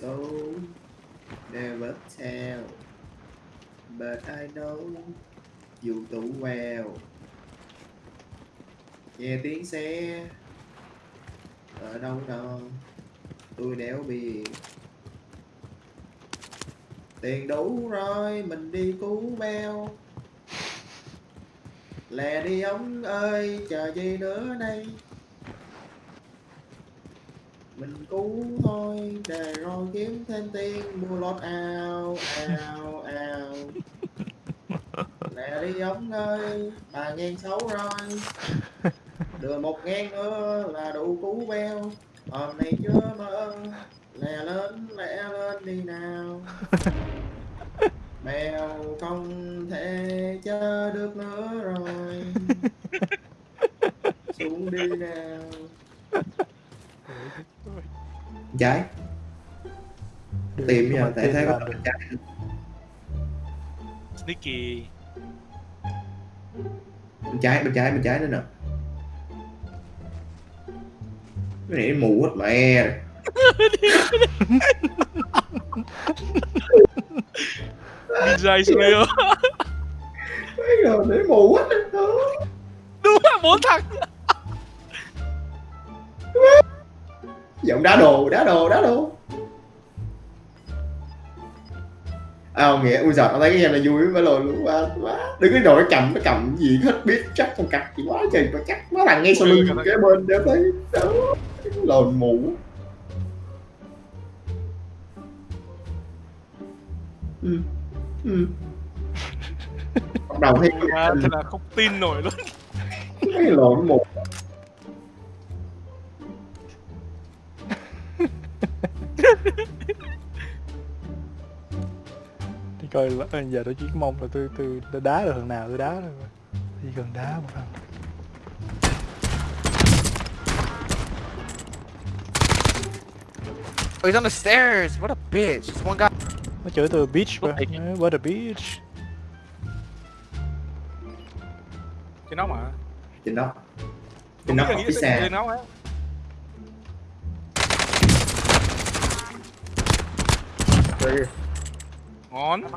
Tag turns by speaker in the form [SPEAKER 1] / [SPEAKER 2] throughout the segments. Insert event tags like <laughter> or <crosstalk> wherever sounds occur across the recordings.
[SPEAKER 1] So never tell But I know You too well Nghe tiếng xe, Ở đâu đó Tôi đéo biết Tiền đủ rồi, Mình đi cứu beo lè đi ông ơi, Chờ gì nữa đây? Mình cứu thôi để rồi kiếm thêm tiền, mua lót ao ao ao. Lẹ đi ông ơi bà ngàn xấu rồi. Đưa một ngàn nữa là đủ cứu beo. Hôm nay chưa mơ lẹ lên lẹ lên đi nào. Beo không thể chờ được nữa rồi. Xuống đi nào trái tìm giờ tại thấy có bên trái
[SPEAKER 2] Sneaky.
[SPEAKER 1] Bên trái bên trái bên trái nữa nè. Cái này mù hết mẹ.
[SPEAKER 2] Ninja Slayer.
[SPEAKER 1] Mấy rồi để mù hết
[SPEAKER 2] Đúng là bốn thằng
[SPEAKER 1] giọng đá đồ đá đồ đá đồ. À không nghĩa ui giời tao thấy cái game này vui với lồi luôn quá quá. Đừng cái nó cầm nó cầm gì hết biết chắc con cặp gì quá trời nó chắc quá thằng ngay sau lưng cái bên để thấy đó lồi mù ừ ừ. Bắt đầu thấy
[SPEAKER 2] Thật là không tin nổi luôn.
[SPEAKER 1] cái lộn mù
[SPEAKER 3] coi là- giờ tôi chỉ mong là tôi tôi, tôi đá được thằng nào tôi đá thôi chỉ cần đá một thằng.
[SPEAKER 4] Oh, he's on the stairs. What a bitch. Just one guy.
[SPEAKER 3] nó chửi từ beach mà
[SPEAKER 2] Ủa,
[SPEAKER 3] what a beach
[SPEAKER 2] Trên nó mà
[SPEAKER 1] trên đó
[SPEAKER 2] Không
[SPEAKER 1] trên
[SPEAKER 2] là
[SPEAKER 1] học xa
[SPEAKER 2] trên nó á Ngon. <laughs>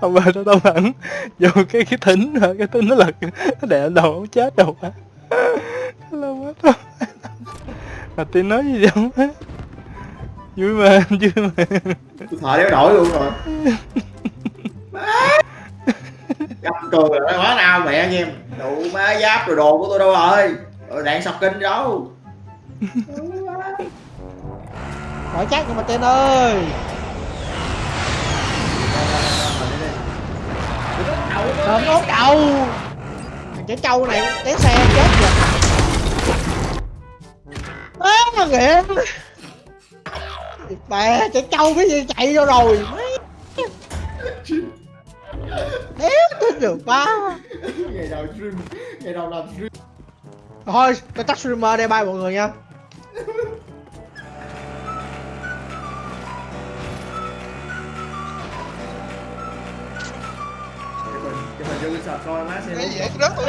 [SPEAKER 3] Ông bà nó tao hẳn. Vô cái cái thính hả? Cái thính nó lật. Nó đè đầu ông chết đâu á lâu quá thôi mà tin nói gì không á vui mà <laughs> vui mà.
[SPEAKER 1] Tôi thở đéo nổi luôn rồi <laughs> <laughs> gặp cười rồi quá nào mẹ anh em đủ má giáp rồi đồ của tôi đâu rồi. Rồi đạn sọc kinh đâu? <laughs>
[SPEAKER 5] Hỏi chắc nhưng mà tên ơi. Thơm ốt đầu Thằng trẻ trâu này té xe chết rồi. Má mà nghĩa Mẹ trẻ trâu cái gì chạy vô rồi? Đéo được quá
[SPEAKER 1] ngày đầu stream ngày đầu làm stream.
[SPEAKER 5] Thôi tôi tắt streamer đây bye mọi người nha.
[SPEAKER 1] Cái coi má xem
[SPEAKER 4] gì vậy? Rớt rồi.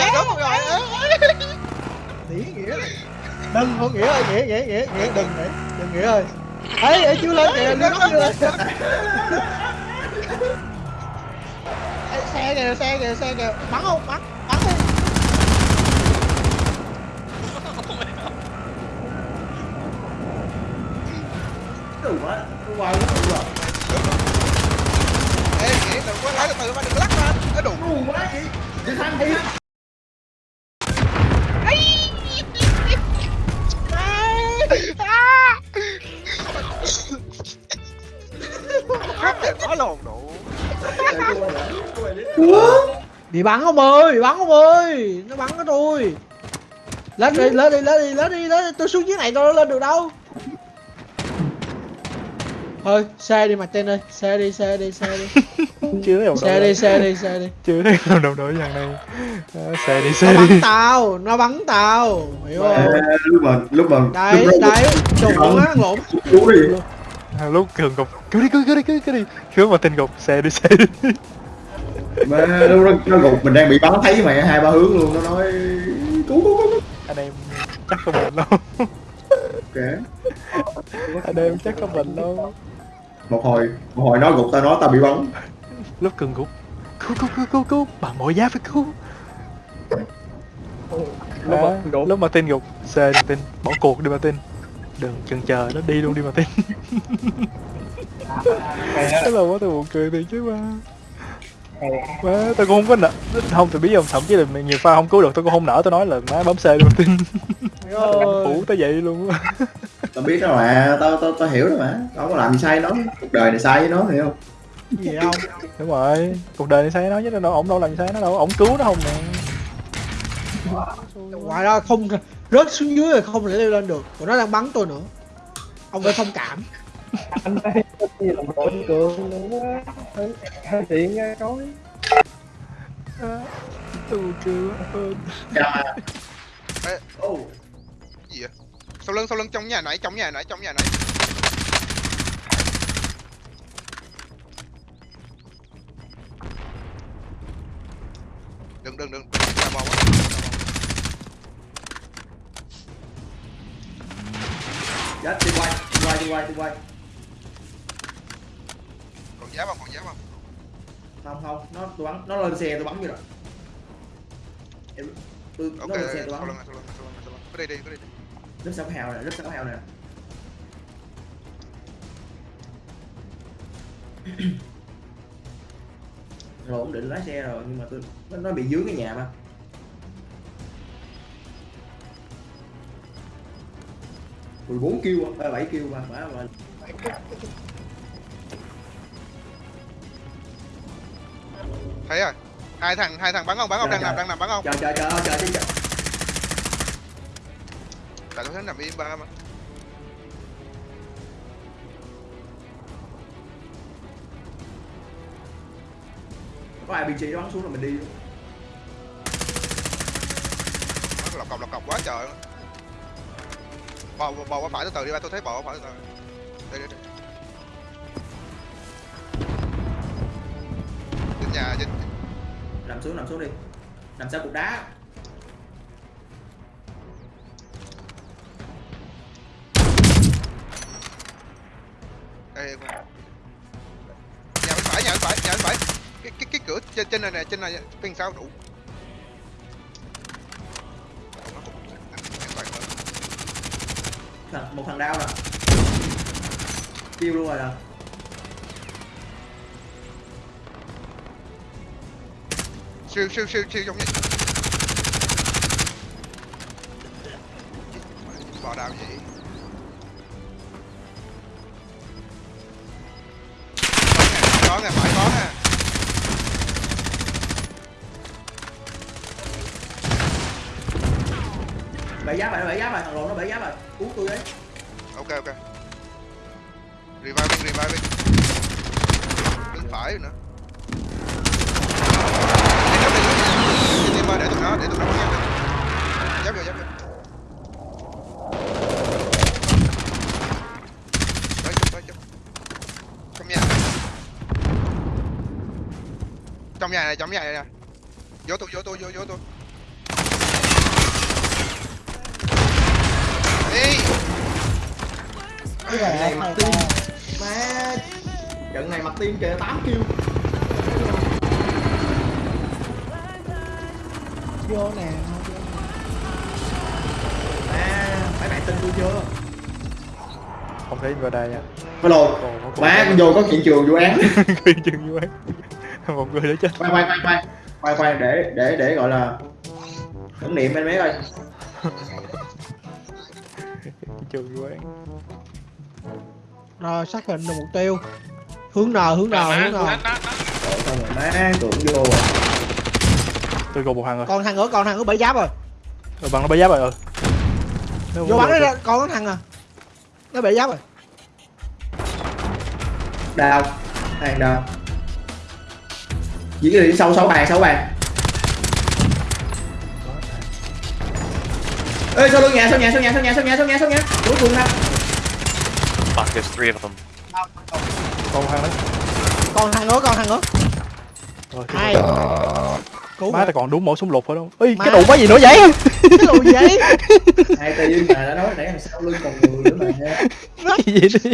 [SPEAKER 5] Nghĩa nghĩa này. Đừng không nghĩa ơi nghĩa nghĩa nghĩa nghĩa. Đừng nghĩa đừng nghĩa ơi. Ấy ấy chưa lên kìa <laughs> lên chưa lên <laughs> xe kìa xe kìa xe kìa. Bắn không? Bắn bắn đi.
[SPEAKER 1] Đủ quá qua nó đủ rồi
[SPEAKER 4] Ê, đừng có lái từ từ mà đừng lắc. Nó đủ.
[SPEAKER 1] đủ quá gì đi thằng đi
[SPEAKER 5] bị bắn không ơi bị bắn không ơi. Nó bắn cái tôi. Lên đi lên đi lên đi lên đi lên đi. Tôi xuống dưới này tôi lên được đâu. Thôi xe đi mặt tên ơi. Xe đi xe đi xe đi. <laughs>
[SPEAKER 3] Chưa thấy
[SPEAKER 5] xe đi xe đi xe đi.
[SPEAKER 3] Chưa thấy đồng đồng đội dàn này. Ờ, xe đi
[SPEAKER 5] nó
[SPEAKER 3] xe
[SPEAKER 5] bắn
[SPEAKER 3] đi.
[SPEAKER 5] tao nó bắn tao. Hiểu không?
[SPEAKER 1] Lúc mà lúc mà
[SPEAKER 5] đấy
[SPEAKER 1] lúc
[SPEAKER 5] đấy. Trùng á lộn.
[SPEAKER 1] đi.
[SPEAKER 3] À, lúc cường gục cứu đi cứu đi cứu cứu đi cứu mà tin gục xe đi xe đi
[SPEAKER 1] mà lúc đó nó gục mình đang bị bắn thấy mày hai ba hướng luôn nó nói cứu cứu cứu
[SPEAKER 3] anh em chắc không bệnh đâu.
[SPEAKER 1] Ok.
[SPEAKER 3] Anh em chắc không bệnh đâu.
[SPEAKER 1] Một hồi một hồi nó gục tao nói tao bị bắn.
[SPEAKER 3] Lúc cường gục. Cứu cứu cứu cứu cứu. Bằng mọi giá phải cứu.
[SPEAKER 5] Lúc
[SPEAKER 3] à,
[SPEAKER 5] mà
[SPEAKER 3] lúc mà tin gục xe đi tin. Bỏ cuộc đi mà tin. Đừng chần chờ nó đi luôn đi mà tin. Cái là quá tôi buồn cười thiệt chứ ba má tôi cũng không có nợ. Không tôi biết không thậm chí là nhiều pha không cứu được tôi cũng không nỡ tôi nói là má bấm xe mà tin phủ tới vậy luôn á. <laughs>
[SPEAKER 1] Tao biết đó mà tao tao tao hiểu rồi mà. Tao có làm gì sai nó cuộc đời này sai với nó hiểu không?
[SPEAKER 5] Gì không?
[SPEAKER 3] Đúng rồi cuộc đời này sai nó chứ đâu ổng đâu làm gì sai nó đâu ổng cứu nó không nè.
[SPEAKER 5] Ngoài ra không rớt xuống dưới rồi không thể leo lên được còn nó đang bắn tôi nữa. Ông phải thông cảm
[SPEAKER 6] anh đây có gì làm đội cường nữa hơi tiện nghe nói.
[SPEAKER 3] Buồn cười quá ơn
[SPEAKER 1] Chà.
[SPEAKER 4] Ê.
[SPEAKER 1] Ô,
[SPEAKER 4] gì vậy? Sau lưng sau lưng trong nhà nãy trong nhà nãy trong nhà nãy. Đừng đừng đừng. Nhà bò quá.
[SPEAKER 1] Chết đi quay đi quay đi quay đi quay
[SPEAKER 4] giá không còn giá không
[SPEAKER 1] không không nó tôi bắn nó lên xe tôi bắn như rồi. Em tôi
[SPEAKER 4] ok
[SPEAKER 1] nó lên xe tôi bắn.
[SPEAKER 4] cứ đi đi cứ đi đi.
[SPEAKER 1] Rất sáu hào này rất sáu hào này. <clears throat> Rồi ổn định lái xe rồi nhưng mà tôi nó, nó bị dưới cái nhà mà. Mười bốn kêu ba bảy kêu mà mà mà <laughs>
[SPEAKER 4] thấy rồi. Hai thằng hai thằng bắn không? Bắn không?
[SPEAKER 1] Trời,
[SPEAKER 4] đang nằm
[SPEAKER 1] trời.
[SPEAKER 4] đang nằm bắn không?
[SPEAKER 1] Chờ chờ chờ chờ chờ chờ
[SPEAKER 4] tại tôi thấy nằm im ba mà?
[SPEAKER 1] Có ai bị nó bắn xuống là mình đi luôn.
[SPEAKER 4] Lọc cọc lọc cọc quá trời. Bò, bò qua phải từ từ đi ba tôi thấy bò qua phải từ từ. Đây đây đây. Trên nhà trên
[SPEAKER 1] nằm xuống nằm xuống đi. Nằm sau cục đá.
[SPEAKER 4] Nhà bên phải nhà bên phải nhà bên phải. Cái cái cái cửa trên trên này nè trên này bên sau đủ.
[SPEAKER 1] Một thằng đau nè. Kêu luôn rồi nè
[SPEAKER 4] siêu siêu siêu siêu giống như bò đào gì có nè phải có nè.
[SPEAKER 1] Bể giá rồi bể giá rồi thằng lộn nó bể giá rồi cứu tôi đấy
[SPEAKER 4] ok ok. Reviving reviving đứng phải rồi nữa đi để tôi nó, để tôi nó bắn giáp rồi giáp rồi trong nhà trong nhà này, trong nhà này nè. Vô tôi vô tôi vô vô tôi đi.
[SPEAKER 1] Trận này mặt tim má. Trận này mặt tim kìa, tám kêu
[SPEAKER 5] vô nè.
[SPEAKER 1] Má mấy bạn tin tôi chưa?
[SPEAKER 3] Không thấy vào đây nha có cuộc
[SPEAKER 1] má con vô có hiện trường vụ án. <laughs>
[SPEAKER 3] Khuyên chừng vô ấy <laughs> một người đã chết.
[SPEAKER 1] Quay quay quay quay. Quay quay để để để gọi là tưởng niệm anh mấy ơi
[SPEAKER 3] trường vô ấy
[SPEAKER 5] rồi xác định được mục tiêu. Hướng nào hướng nào hướng nào?
[SPEAKER 1] má tưởng vô rồi
[SPEAKER 3] tôi gục một thằng rồi.
[SPEAKER 5] Còn thằng nữa còn thằng nữa bảy giáp rồi.
[SPEAKER 3] Rồi bằng nó bay giáp rồi. Ừ Nó
[SPEAKER 5] vô bắn nó ra còn thằng à. Nó bảy giáp rồi.
[SPEAKER 1] Đào hàng đào diễn đi sâu sáu bàn sáu bàn. Ê sau lưng nhà sau nhà sau nhà sau nhà sau nhà sau nhà sau nhà? Cuối cùng nè
[SPEAKER 7] Fuck, there's three of them.
[SPEAKER 3] còn thằng đó
[SPEAKER 5] còn thằng nữa còn thằng nữa.
[SPEAKER 3] Rồi
[SPEAKER 5] hai cứu
[SPEAKER 3] má ta còn đúng mẫu súng lục phải không ơi
[SPEAKER 5] Má.
[SPEAKER 3] cái đồ quá gì nữa vậy?
[SPEAKER 5] Cái đồ giấy <laughs>
[SPEAKER 1] hai tay mà đã nói nãy đằng sau lưng còn người nữa mà
[SPEAKER 3] cái gì đi?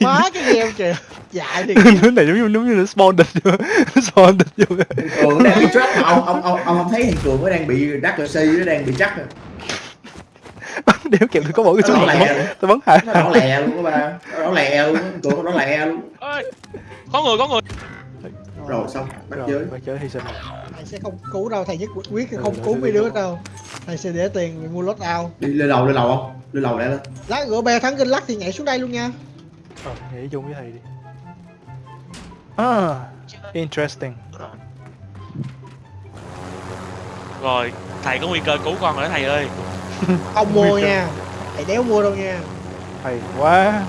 [SPEAKER 5] Má cái gheo kìa? Dại thì
[SPEAKER 3] cái này giống như giống như <laughs> nó spawn địch vô spawn địch vô
[SPEAKER 1] cường đang bị trap mà ông ông ông ông không thấy thằng cường nó đang bị đắc cờ si nó đang bị chắc rồi
[SPEAKER 3] đéo kẹp được có mỗi cái súng lục tôi bắn hai
[SPEAKER 1] nó lẹ luôn các ba. Nó lẹ luôn cường nó lẹ luôn.
[SPEAKER 2] Ơi có người có người
[SPEAKER 1] rồi. Xong. Bắt
[SPEAKER 3] rồi
[SPEAKER 1] chơi
[SPEAKER 3] bắt chơi hy sinh.
[SPEAKER 5] Thầy sẽ không cứu đâu thầy nhất quyết không cứu mấy đứa đâu. Thầy sẽ để tiền mua lót out.
[SPEAKER 1] Đi lên lầu lên lầu không? Lên lầu lẹ lên.
[SPEAKER 5] Lát gỡ bè thắng kinh lắc thì nhảy xuống đây luôn nha.
[SPEAKER 3] Ờ nhảy chung với thầy đi. Ah interesting.
[SPEAKER 7] Rồi, thầy có nguy cơ cứu con rồi đó thầy ơi. <laughs>
[SPEAKER 5] không mua nha. Thầy đéo mua đâu nha.
[SPEAKER 3] Hay quá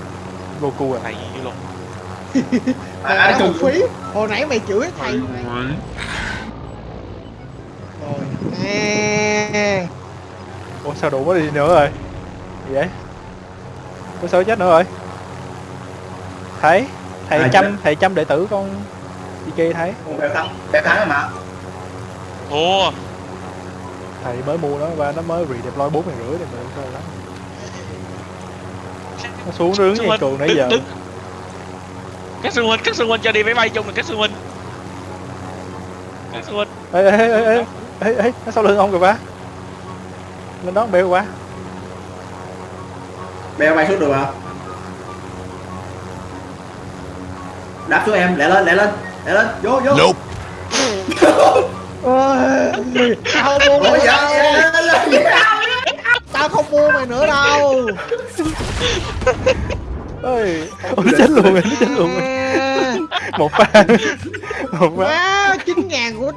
[SPEAKER 3] Goku à.
[SPEAKER 7] Thầy như luôn.
[SPEAKER 5] Mày
[SPEAKER 1] à,
[SPEAKER 5] đã một phí hồi nãy mày chửi thầy rồi nè.
[SPEAKER 3] Ủa sao đủ quá đi nữa rồi? Gì vậy? Có sao chết nữa rồi. Thấy? Thầy
[SPEAKER 1] À,
[SPEAKER 3] chăm thầy chăm đệ tử con đi kia thấy
[SPEAKER 1] béo thắng béo thắng mà.
[SPEAKER 7] Thua.
[SPEAKER 3] thầy mới mua nó và nó mới redeploy bốn ngàn rưỡi thì mình sao lắm. Nó xuống đứng
[SPEAKER 7] huynh,
[SPEAKER 3] cường nãy
[SPEAKER 7] đứng-
[SPEAKER 3] giờ
[SPEAKER 7] đứng. Các sư huynh, các sư huynh cho đi máy bay chung là các sư huynh. Các sư huynh.
[SPEAKER 3] ê ê ê ê ê ê nó sau lưng ông kìa ba lên đó bèo quá
[SPEAKER 1] béo bay xuống được mà đáp xuống em lẹ lên lẹ lên lẹ lên vô vô nope. <laughs>
[SPEAKER 5] Tao không mua mày nữa đâu
[SPEAKER 1] dạ, dạ, dạ.
[SPEAKER 5] tao không mua mày nữa đâu <laughs>
[SPEAKER 3] ơi ôi nó chết luôn rồi nó chết luôn rồi. <laughs> Một pha. Một pha.
[SPEAKER 5] Chín ngàn của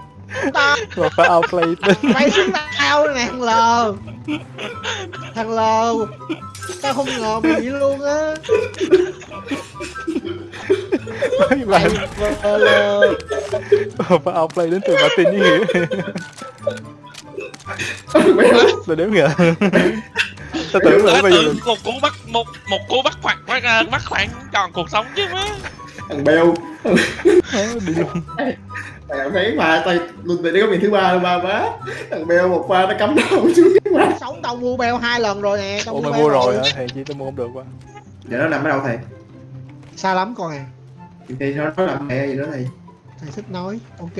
[SPEAKER 5] tao
[SPEAKER 3] một pha outplay <laughs> tính.
[SPEAKER 5] Mày xuống tao nè thằng lờ thằng lờ tao không ngờ mày vậy luôn á.
[SPEAKER 3] Mấy bạn một pha outplay đến từ Martin với nghĩa tôi đếm kìa tao tưởng là
[SPEAKER 7] Tới
[SPEAKER 3] bây giờ
[SPEAKER 7] một cú bắt một một cú bắt khoảng bắt, bắt khoảng tròn cuộc sống chứ má.
[SPEAKER 1] thằng béo
[SPEAKER 3] đi luôn.
[SPEAKER 1] Thằng thấy mà tay luôn đây có miền thứ ba luôn ba má. Thằng béo một pha nó cắm đầu xuống cái má
[SPEAKER 5] sống tao mua beo hai lần rồi nè tao
[SPEAKER 3] ủa
[SPEAKER 5] beo
[SPEAKER 3] mua rồi hả? thầy chi tao mua không được quá.
[SPEAKER 1] Giờ nó nằm ở đâu thầy?
[SPEAKER 5] Xa lắm con à.
[SPEAKER 1] Thì nó nó nằm mẹ gì đó thầy
[SPEAKER 5] thầy thích nói ok.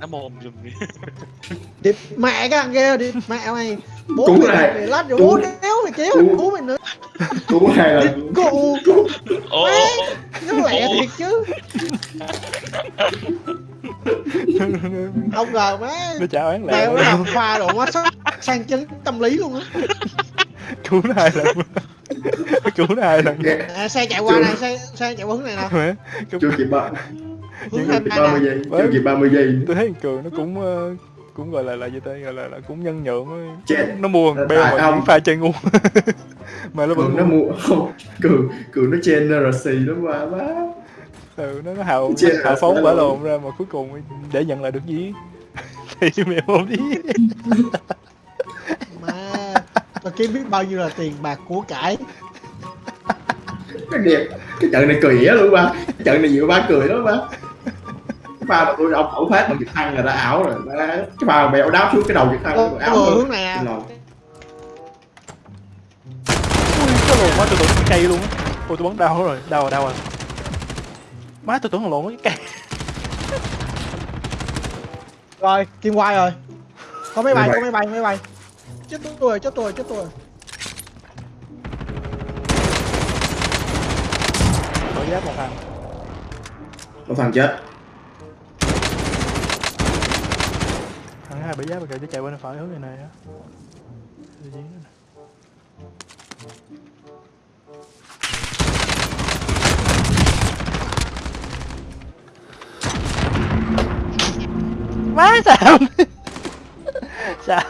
[SPEAKER 7] Nó mồm dùm đi.
[SPEAKER 5] điệp mẹ cái thằng kia điệp mẹ mày bố mày
[SPEAKER 1] này.
[SPEAKER 5] mày lát rồi bố đéo mày kéo
[SPEAKER 1] Cứu.
[SPEAKER 5] cứu mày nữa.
[SPEAKER 1] Cũng hai lần
[SPEAKER 5] cô
[SPEAKER 7] Ồ, ồ, ồ.
[SPEAKER 5] nó lẹ thiệt chứ. Không ngờ má.
[SPEAKER 3] Nó trả oán lẹ.
[SPEAKER 5] Nó làm pha đồ quá sang chấn tâm lý luôn á.
[SPEAKER 3] Cứu nó hai lần cứu nó hai lần
[SPEAKER 5] à, xe chạy qua này xe xe chạy qua hướng này nè.
[SPEAKER 3] Mẹ, cứu-
[SPEAKER 1] chưa ba mươi
[SPEAKER 5] nè
[SPEAKER 1] giây chưa kịp ba mươi giây.
[SPEAKER 3] Tôi thấy thằng cường nó cũng ờ, cũng gọi là là gì tên gọi là, là cũng nhân nhượng.
[SPEAKER 1] Chết.
[SPEAKER 3] nó mua thằng beo mà
[SPEAKER 1] không.
[SPEAKER 3] những pha chơi ngu. <laughs> Mà nó
[SPEAKER 1] cường
[SPEAKER 3] vẫn
[SPEAKER 1] nó mua không cường cường nó trên RC đó mà má
[SPEAKER 3] ừ, nó nó hào nó hào
[SPEAKER 1] rồi,
[SPEAKER 3] phóng bả
[SPEAKER 1] rồi.
[SPEAKER 3] lồn ra mà cuối cùng để nhận lại được gì? <laughs> Thì mẹ không đi.
[SPEAKER 5] Mà tao kiếm biết bao nhiêu là tiền bạc của cải
[SPEAKER 1] cái đẹp. Cái trận này cười á luôn ba. Cái trận này nhiều ba cười lắm ba. Cái pha mà tôi ông ẩu phát bằng trực thăng là đã ảo rồi ba. Cái pha mèo đáp xuống cái đầu trực thăng nó ảo
[SPEAKER 5] hướng này nè
[SPEAKER 3] ui cái lồn quá tôi tưởng cái cây luôn á. Ôi tôi bắn đau rồi đau rồi đau rồi. Má tôi tưởng là lộn cái cây.
[SPEAKER 5] Rồi kim quay rồi. Có máy bay có máy bay máy bay. Chết tôi rồi chết tôi rồi chết tôi rồi
[SPEAKER 3] giáp một thằng.
[SPEAKER 1] Một thằng chết.
[SPEAKER 3] Thằng hai bị giáp mà kìa chứ chạy bên phải hướng này này á má sao sao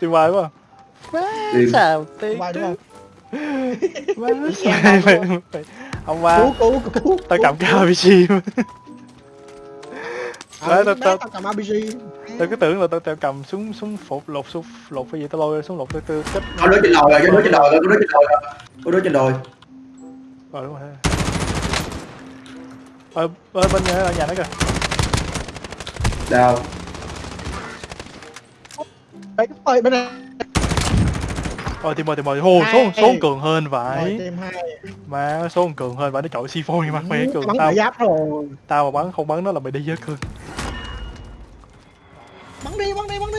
[SPEAKER 3] tìm hoài quá. Má sao tiếc
[SPEAKER 5] không
[SPEAKER 3] má sao mày, mày, ông ba
[SPEAKER 5] cứu cứu cứu
[SPEAKER 3] tao cầm cái RPG mà
[SPEAKER 5] ờ,
[SPEAKER 3] tao- tao-
[SPEAKER 5] tao cầm RPG
[SPEAKER 3] tôi cứ tưởng là tôi, tôi cầm súng súng phục lột súng lột cái gì tôi lôi súng lột tôi tôi kết
[SPEAKER 1] có đứa trên đồi rồi có đứa trên đồi rồi có đứa trên đồi rồi. Có đứa trên đồi.
[SPEAKER 3] Rồi đúng rồi. Ở, ở bên nhà, ở nhà nó kìa.
[SPEAKER 1] Đào.
[SPEAKER 5] Đấy, bên này
[SPEAKER 3] ôi tìm ơi tìm ơi hồ số số cường hơn vậy.
[SPEAKER 5] Team
[SPEAKER 3] mà số cường hơn vậy nó chọi C4 như mặt mày cường.
[SPEAKER 5] bắn
[SPEAKER 3] tao
[SPEAKER 5] giáp rồi.
[SPEAKER 3] tao mà bắn không bắn nó là mày đi với cường.
[SPEAKER 5] Bắn đi bắn đi bắn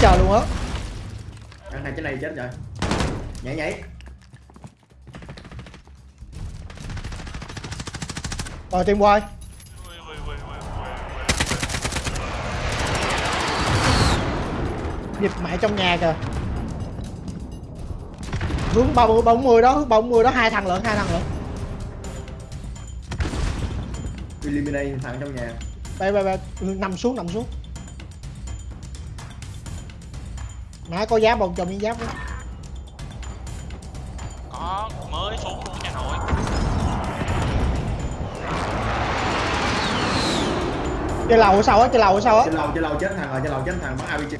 [SPEAKER 5] chờ luôn á.
[SPEAKER 1] Thằng này trên này chết rồi. Nhảy nhảy.
[SPEAKER 5] Rồi team quay dịp mẹ trong nhà kìa. Hướng ba mươi bốn mươi đó hướng ba mươi đó hai thằng lận hai thằng lận.
[SPEAKER 1] Eliminate thằng trong nhà.
[SPEAKER 5] Đây đây đây. Nằm xuống nằm xuống nãy có giáp không cho miếng giáp đó.
[SPEAKER 7] Có mới xuống luôn nhà nội.
[SPEAKER 5] trên lầu ở sau á trên lầu ở sau á
[SPEAKER 1] trên lầu trên lầu chết thằng rồi trên lầu chết thằng bắn RPG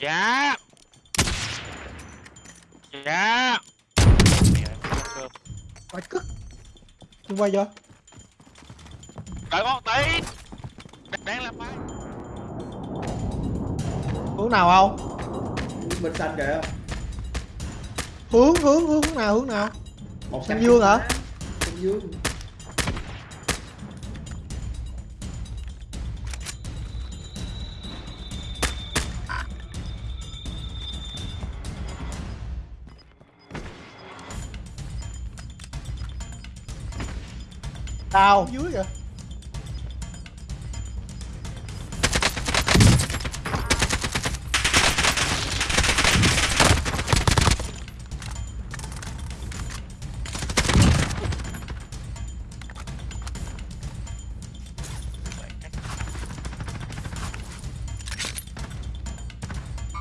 [SPEAKER 7] Dạ. Dạ.
[SPEAKER 5] Quay cức Team quay chưa
[SPEAKER 7] Đợi con tí. Đang làm bài.
[SPEAKER 5] hướng nào không
[SPEAKER 1] bên xanh kìa
[SPEAKER 5] hướng hướng hướng nào hướng nào
[SPEAKER 1] một
[SPEAKER 5] Xanh dương hả?
[SPEAKER 1] xanh dương
[SPEAKER 5] đào dưới kìa.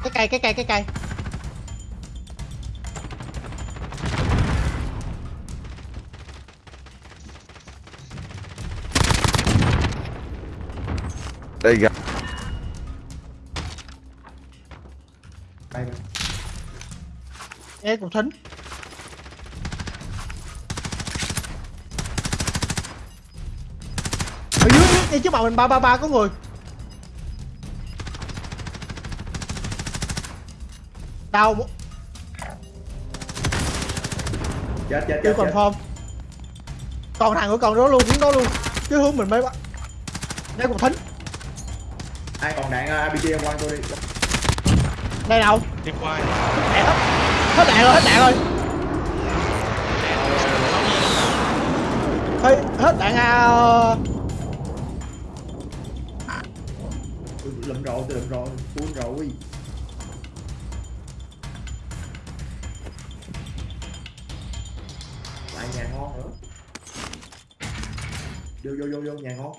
[SPEAKER 5] Cái cây cái cây cái cây
[SPEAKER 8] đây gặp
[SPEAKER 1] đây mà
[SPEAKER 5] nghe cục thính ở dưới ngay trước mặt mình ba ba ba có người. Đau
[SPEAKER 1] chết chết chết chết.
[SPEAKER 5] confirm. Còn thằng của còn đó luôn hướng đó luôn. Chứ hướng mình mới bắt. Đây cục thính
[SPEAKER 1] ai còn đạn uh, RPG em quăng tôi đi.
[SPEAKER 5] Đây đâu
[SPEAKER 7] Tìm quay.
[SPEAKER 5] đạn hết hết đạn rồi hết đạn rồi. Ê, hết đạn à.
[SPEAKER 1] Lụm rồi tôi lụm rồi full rồi lại nhà ngon nữa. Vô vô vô vô nhà ngon.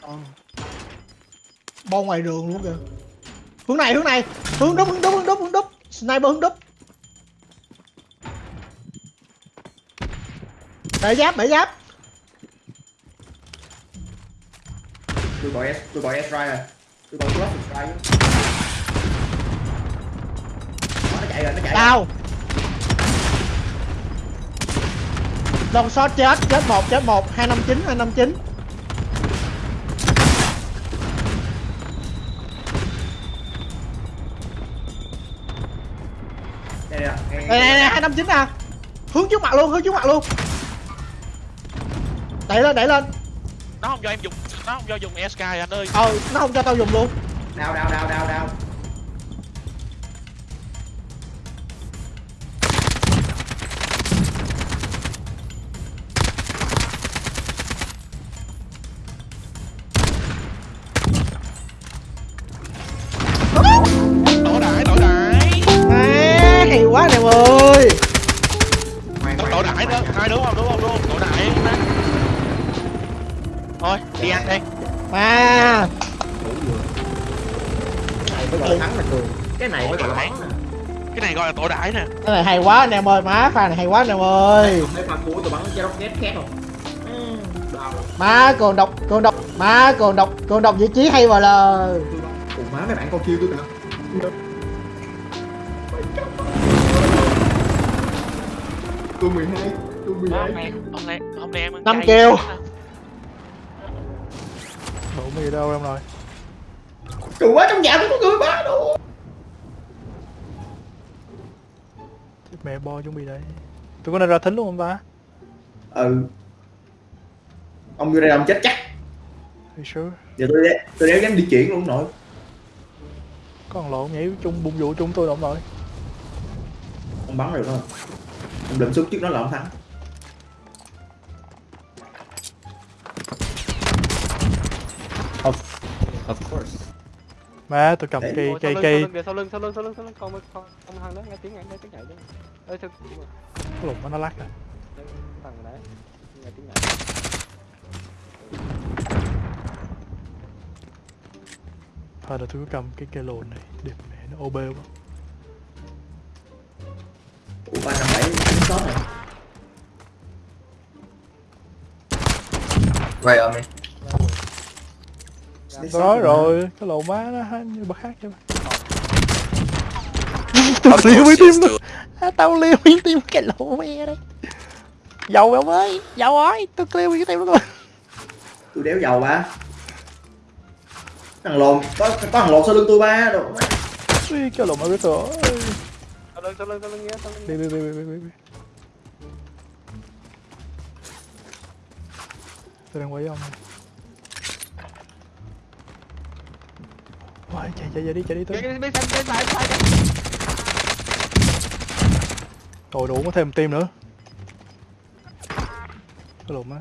[SPEAKER 5] Ờ. Bo ngoài đường luôn kìa. Hướng này, hướng này. Hướng đúp, hướng đúp, hướng đúp, hướng đúp Sniper hướng đúp Bể giáp, bể giáp.
[SPEAKER 1] Tôi gọi S, tôi gọi S right rồi. Tôi gọi s right Nó chạy rồi, nó chạy
[SPEAKER 5] Đau Long shot chết, chết một, chết một. 259, 259
[SPEAKER 1] đây
[SPEAKER 5] này này hai năm chín nè Hướng trước mặt luôn hướng trước mặt luôn. Đẩy lên đẩy lên.
[SPEAKER 2] Nó không cho em dùng nó không cho dùng sky anh ơi.
[SPEAKER 5] Ờ nó không cho tao dùng luôn.
[SPEAKER 1] Đau đau đau đau đau là
[SPEAKER 2] đại nè.
[SPEAKER 5] Cái này hay quá anh em ơi Má pha này hay quá anh em ơi.
[SPEAKER 1] Mấy pha cuối tôi bắn cái rocket khác không? Ừ,
[SPEAKER 5] Má còn độc còn độc Má còn độc còn độc vị trí hay vào lời
[SPEAKER 1] Ủa má mấy bạn con kêu tôi kìa. Tôi 12 Tôi 12
[SPEAKER 2] hôm nay hôm nay hôm nay em ăn
[SPEAKER 5] Năm kêu.
[SPEAKER 3] Đủ gì đâu em rồi?
[SPEAKER 1] Cười quá trong nhà tôi có người ba đâu
[SPEAKER 3] mẹ bo chuẩn bị đây Tụi con này ra thính luôn không ta?
[SPEAKER 1] Ừ Ông vô đây ông chết chắc
[SPEAKER 3] you sure?
[SPEAKER 1] Giờ tôi đéo, tôi đéo dám đi chuyển luôn nội
[SPEAKER 3] Có thằng lộn nhảy chung bung vụ chung tôi đâu rồi
[SPEAKER 1] Ông bắn được không Ông định xuống trước đó là ông thắng Of, of course
[SPEAKER 3] Má tôi cầm
[SPEAKER 1] Đấy.
[SPEAKER 3] cây cây
[SPEAKER 6] sau
[SPEAKER 3] cây
[SPEAKER 6] lưng, sau lưng sau lưng sau lưng sau lưng con con con thằng đó nghe tiếng nghe tiếng nhảy chứ ơi sao
[SPEAKER 3] lùm nó lắc à
[SPEAKER 6] thằng đấy. Nghe tiếng nhảy
[SPEAKER 3] Thôi là tôi cứ cầm cái cây lồn này Đẹp mẹ nó OB quá.
[SPEAKER 1] Ủa 357 đánh shot này.
[SPEAKER 8] Quay ở mình
[SPEAKER 3] Tôi nói rồi Cái lồn má nó bật khác chứ Tao liêu với tim luôn à, Tao liêu với tim cái lồn mẹ đây Dầu ông ơi Dầu ơi Tôi liêu với tim luôn rồi
[SPEAKER 1] Tôi đéo dầu ba Thằng lồn Có, có thằng lồn sau lưng tôi ba đồ
[SPEAKER 3] Ui, Cái lồn mà biết rồi.
[SPEAKER 6] Sau lưng sau lưng sau lưng nghe sau lưng
[SPEAKER 3] Đi đi đi đi đi đi. Tôi đang quay với ông. Này Ôi, chạy chạy chạy đi chạy đi tôi
[SPEAKER 6] cái bên bên bên phải phải
[SPEAKER 3] Rồi đủ có thêm team nữa. Cái lùm á.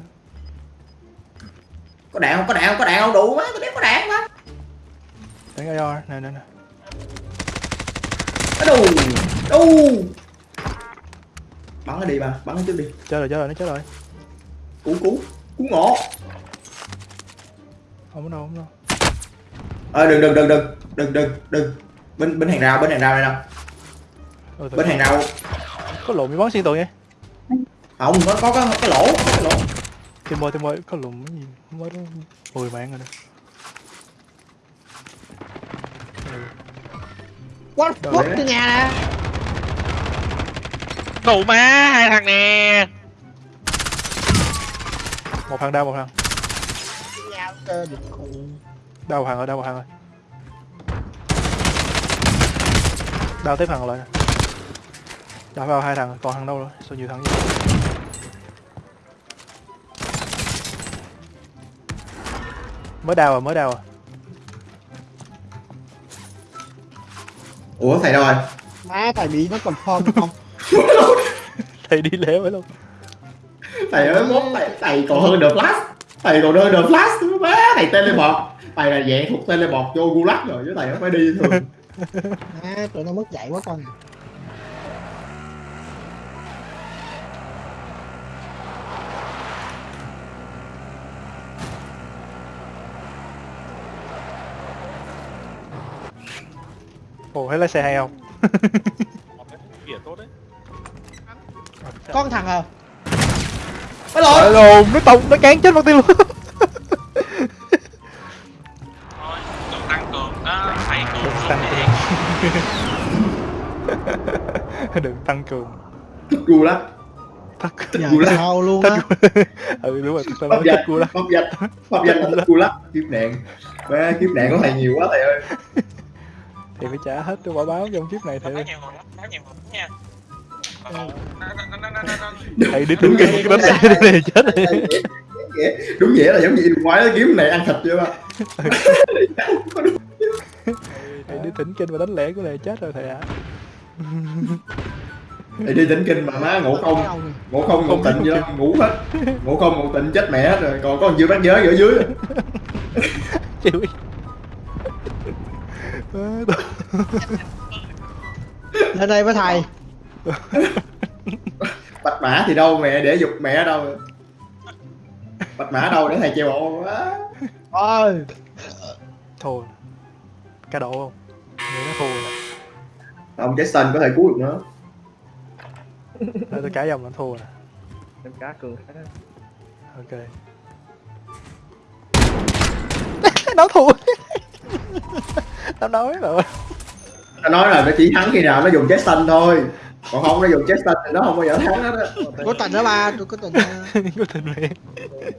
[SPEAKER 1] Có đạn không? Có đạn không? Có đạn không? Đủ má Tôi đéo có đạn má
[SPEAKER 3] Đánh AR nè nè nè.
[SPEAKER 1] Đù Đù. Bắn nó đi ba Bắn nó trước đi.
[SPEAKER 3] Chết rồi chết rồi nó chết rồi.
[SPEAKER 1] Cứu cứu Cứu ngộ.
[SPEAKER 3] Không có đâu không có đâu.
[SPEAKER 1] Ờ đừng đừng đừng đừng Đừng đừng đừng. Bên bên hàng rào bên hàng rào này nè.
[SPEAKER 3] Từ-
[SPEAKER 1] Bên hàng rào
[SPEAKER 3] Có lùm bị bắn xuyên tường nha.
[SPEAKER 1] Không nó có cái, cái lỗ Cái lỗ.
[SPEAKER 3] Tìm ơi tìm ơi có lùm cái gì? Mới đó. 10 mạng rồi Ừ.
[SPEAKER 5] What? Fuck
[SPEAKER 1] đấy.
[SPEAKER 5] từ nhà nè.
[SPEAKER 2] Đủ má hai thằng nè.
[SPEAKER 3] Một thằng đau một thằng. Đau một thằng rồi đau một thằng rồi. Đau tiếp thằng lại nè Đau vào hai thằng còn thằng đâu rồi? Sao nhiều thằng vậy mới đau rồi mới đau rồi
[SPEAKER 1] Ủa thầy đâu rồi?
[SPEAKER 5] Má thầy bị nó confirm không? <laughs>
[SPEAKER 3] Thầy đi lễ phải luôn.
[SPEAKER 1] Thầy ơi mốt thầy, thầy còn hơn The Flash. Thầy còn hơn The Flash má. Thầy teleport Thầy là dạng thuộc teleport vô Gulag rồi chứ thầy không phải đi thường. <laughs>
[SPEAKER 5] Má tụi nó mất dạy quá con
[SPEAKER 3] ồ thấy lái xe hay không?
[SPEAKER 2] Kìa tốt đấy
[SPEAKER 5] Con thằng à?
[SPEAKER 1] Cái lỗi
[SPEAKER 3] Trời lồn nó tông nó cán chết mất tiêu luôn.
[SPEAKER 7] Thôi cường tăng cường. Đó thầy cường
[SPEAKER 3] đừng
[SPEAKER 7] cường
[SPEAKER 3] tăng
[SPEAKER 7] thì
[SPEAKER 3] cường đừng tăng cường
[SPEAKER 1] Gulag
[SPEAKER 3] thất
[SPEAKER 5] Nhà
[SPEAKER 1] Gulag.
[SPEAKER 5] tao luôn
[SPEAKER 3] thất
[SPEAKER 5] á
[SPEAKER 3] ừ đúng rồi
[SPEAKER 1] Pháp
[SPEAKER 3] nói
[SPEAKER 1] danh
[SPEAKER 3] thích cua lắm.
[SPEAKER 1] Pháp danh Pháp danh là thích Gulag Kiếp nạn. Ba kiếp nạn của thầy nhiều quá thầy ơi
[SPEAKER 3] thì phải trả hết tôi quả báo trong kiếp này
[SPEAKER 7] có
[SPEAKER 3] thì thầy đi tính cái đánh lẻ đi này chết
[SPEAKER 1] đúng nghĩa là giống như ngoái kiếm này ăn thịt chưa? Ba
[SPEAKER 3] thầy đi tỉnh kinh mà đánh lẻ của này chết rồi thầy ạ.
[SPEAKER 1] Thì đi tỉnh kinh mà má ngủ không ngủ không. Ngủ tịnh vậy đó ngủ hết. Ngủ không ngủ tịnh chết mẹ hết rồi. Còn có chưa bác giới ở dưới.
[SPEAKER 3] Chịu
[SPEAKER 5] lên đây với thầy.
[SPEAKER 1] Bạch mã thì đâu mẹ để dục mẹ ở đâu. Bạch mã đâu để thầy treo bộ quá.
[SPEAKER 5] Ôi.
[SPEAKER 3] Thua cá độ không? Người nó thua rồi.
[SPEAKER 1] Ông Jason có thể cứu được nữa
[SPEAKER 3] Thôi tôi cá dòng nó thua rồi.
[SPEAKER 6] Em cá cường
[SPEAKER 3] ok. <laughs> Nó thua <laughs> nó nói rồi.
[SPEAKER 1] Nó nói là nó chỉ thắng khi nào nó dùng Jason thôi. Còn không nó dùng Jason thì nó không bao giờ thắng hết á.
[SPEAKER 5] Có tình đó ba tôi có tình ha. <laughs>
[SPEAKER 3] có tình mẹ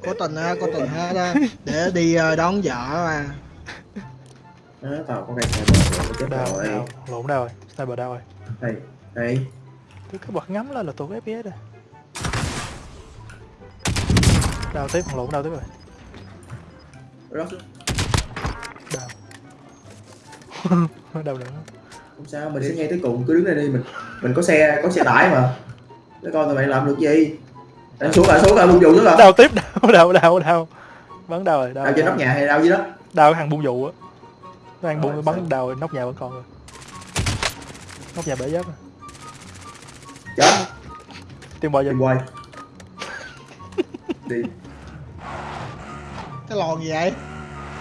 [SPEAKER 5] có tình ha có tình hết đó để đi ờ, đón vợ mà
[SPEAKER 1] Đó, tao có cây sniper rồi chết
[SPEAKER 3] đau
[SPEAKER 1] rồi.
[SPEAKER 3] lộn đau rồi sniper đau rồi.
[SPEAKER 1] Đây đây
[SPEAKER 3] tôi cứ bật ngắm lên là tụt fps rồi đau tiếp còn lộn đau tiếp rồi đau nữa.
[SPEAKER 1] Không sao mình sẽ nghe tới cùng cứ đứng đây đi mình mình có xe có xe tải mà. Để coi tụi mày làm được gì. Đánh xuống lại xuống lại bung vụ xuống lại
[SPEAKER 3] đau tiếp đau đau đau đau bắn đau rồi đau
[SPEAKER 1] đau trên nóc nhà hay đau dưới đó?
[SPEAKER 3] Đau cái thằng bung vụ á. Nó ăn
[SPEAKER 1] Rồi,
[SPEAKER 3] bung bắn đau rồi nóc nhà vẫn còn rồi. Nóc nhà bể giáp rồi
[SPEAKER 1] chết.
[SPEAKER 3] Tìm bò dần
[SPEAKER 1] quay. <laughs> Đi.
[SPEAKER 5] Cái lòn gì vậy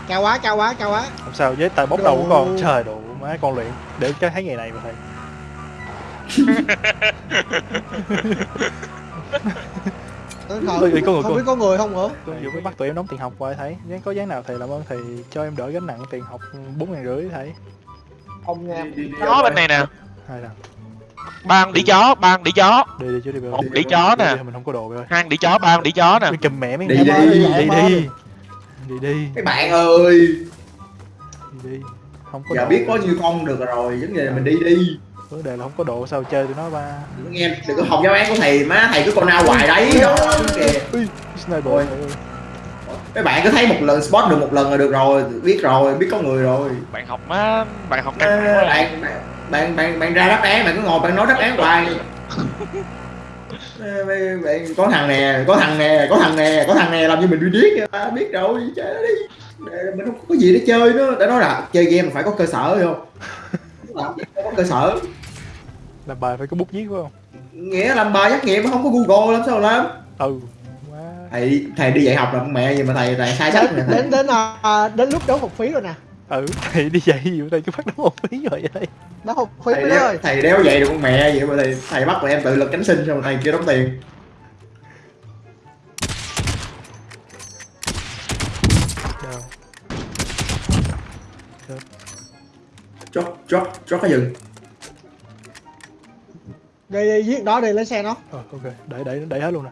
[SPEAKER 5] cao quá cao quá cao quá.
[SPEAKER 3] Không sao với tay bóc đầu của con trời độ má con luyện. Để cho thấy ngày này mà thầy.
[SPEAKER 5] Tôi <laughs>
[SPEAKER 3] Ôi,
[SPEAKER 5] không,
[SPEAKER 3] ôi, có người,
[SPEAKER 5] không biết có người không nữa
[SPEAKER 3] tôi vừa mới bắt tụi em đóng tiền học qua thầy. Nếu có dáng nào thầy làm ơn thầy cho em đỡ gánh nặng tiền học bốn ngàn rưỡi thầy.
[SPEAKER 6] Ông nha.
[SPEAKER 2] Chó bên này nè.
[SPEAKER 3] hai lần
[SPEAKER 2] Ba con đĩ chó, ba con đĩ chó.
[SPEAKER 3] đi đi chứ đi
[SPEAKER 2] Một đĩ chó nè.
[SPEAKER 3] mình không có đồ rồi
[SPEAKER 2] Hai con đĩ chó, ba con đĩ chó nè.
[SPEAKER 3] Đi kìm mẹ mấy
[SPEAKER 1] Đi, đi,
[SPEAKER 3] đi. đi. Đi đi.
[SPEAKER 1] Các bạn ơi.
[SPEAKER 3] Đi đi. Không có
[SPEAKER 1] giờ
[SPEAKER 3] đồ
[SPEAKER 1] biết có nhiêu con được rồi vấn đề là mình đi đi.
[SPEAKER 3] Vấn đề là không có đồ sao chơi tụi nó ba?
[SPEAKER 1] Nghe đừng có học giáo án của thầy má thầy cứ con nào hoài đấy đó kìa.
[SPEAKER 3] sniper
[SPEAKER 1] các bạn cứ thấy một lần spot được một lần là được rồi biết rồi biết có người rồi.
[SPEAKER 2] Bạn học má, bạn học căng à.
[SPEAKER 1] bạn bạn bạn bạn ra đáp án bạn cứ ngồi bạn nói đáp án hoài <laughs> Bạn, bạn, có thằng nè có thằng nè có thằng nè có thằng nè làm cho mình đi điếc à, biết rồi chơi nó đi. Để mình không có gì để chơi nữa. Đã nói là chơi game phải có cơ sở hiểu không? Không có cơ sở.
[SPEAKER 3] Làm bài phải có bút viết phải không?
[SPEAKER 1] Nghĩa làm bài trắc nghiệm mà không có google làm sao làm?
[SPEAKER 3] Ừ. Quá
[SPEAKER 1] thầy thầy đi dạy học là con mẹ gì mà thầy thầy sai sách nè. thầy
[SPEAKER 5] đến đến à, đến lúc đóng học phí rồi nè
[SPEAKER 3] ừ thầy đi dạy gì thầy cứ phát đóng một phí rồi vậy
[SPEAKER 5] đóng học phí
[SPEAKER 1] thầy đéo,
[SPEAKER 5] ơi
[SPEAKER 1] thầy đéo dạy được con mẹ vậy mà thầy thầy bắt tụi em tự lực cánh sinh xong rồi thầy kia đóng tiền. Chót chót chót cái rừng
[SPEAKER 5] đi đi giết đó đi lên xe nó.
[SPEAKER 3] Ờ ok. Đẩy đẩy đẩy hết luôn nè.